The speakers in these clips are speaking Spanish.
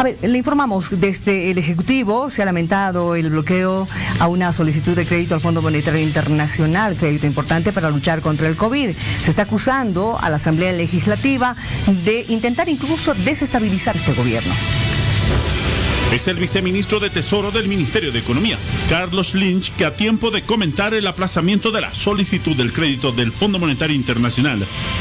A ver, le informamos, desde el Ejecutivo se ha lamentado el bloqueo a una solicitud de crédito al Fondo Monetario Internacional, crédito importante para luchar contra el COVID. Se está acusando a la Asamblea Legislativa de intentar incluso desestabilizar este gobierno es el viceministro de Tesoro del Ministerio de Economía, Carlos Lynch, que a tiempo de comentar el aplazamiento de la solicitud del crédito del Fondo Monetario Internacional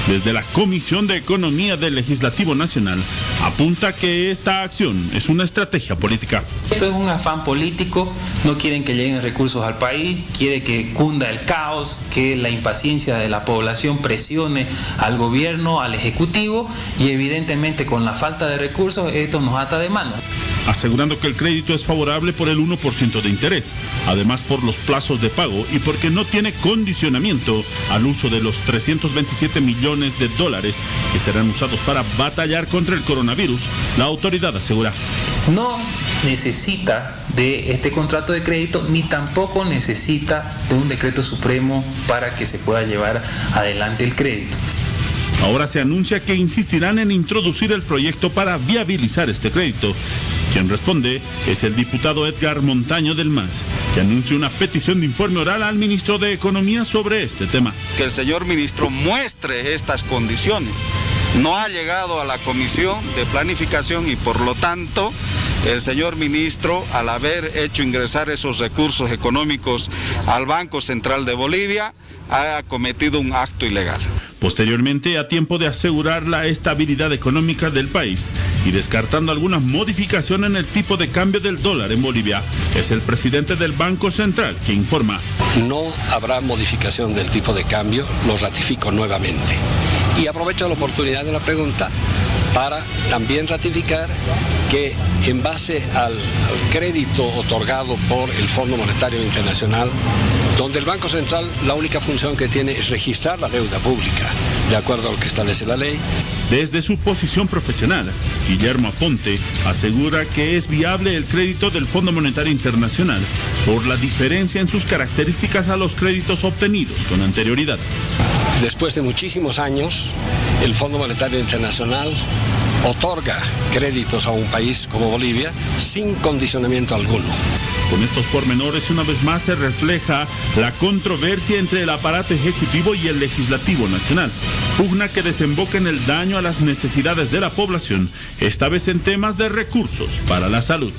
desde la Comisión de Economía del Legislativo Nacional, apunta que esta acción es una estrategia política. Esto es un afán político, no quieren que lleguen recursos al país, quiere que cunda el caos, que la impaciencia de la población presione al gobierno, al Ejecutivo y evidentemente con la falta de recursos esto nos ata de mano asegurando que el crédito es favorable por el 1% de interés, además por los plazos de pago y porque no tiene condicionamiento al uso de los 327 millones de dólares que serán usados para batallar contra el coronavirus, la autoridad asegura. No necesita de este contrato de crédito ni tampoco necesita de un decreto supremo para que se pueda llevar adelante el crédito. Ahora se anuncia que insistirán en introducir el proyecto para viabilizar este crédito. Quien responde es el diputado Edgar Montaño del MAS, que anuncia una petición de informe oral al ministro de Economía sobre este tema. Que el señor ministro muestre estas condiciones. No ha llegado a la comisión de planificación y por lo tanto el señor ministro, al haber hecho ingresar esos recursos económicos al Banco Central de Bolivia, ha cometido un acto ilegal. Posteriormente, a tiempo de asegurar la estabilidad económica del país y descartando alguna modificación en el tipo de cambio del dólar en Bolivia, es el presidente del Banco Central que informa. No habrá modificación del tipo de cambio, lo ratifico nuevamente. Y aprovecho la oportunidad de la pregunta para también ratificar que en base al, crédito otorgado por el Fondo Monetario Internacional, donde el Banco Central la única función que tiene es registrar la deuda pública, de acuerdo a lo que establece la ley. Desde su posición profesional, Guillermo Aponte asegura que es viable el crédito del Fondo Monetario Internacional por la diferencia en sus características a los créditos obtenidos con anterioridad. Después de muchísimos años, el Fondo Monetario Internacional otorga créditos a un país como Bolivia sin condicionamiento alguno. Con estos pormenores, una vez más se refleja la controversia entre el aparato ejecutivo y el legislativo nacional. Pugna que desemboca en el daño a las necesidades de la población, esta vez en temas de recursos para la salud.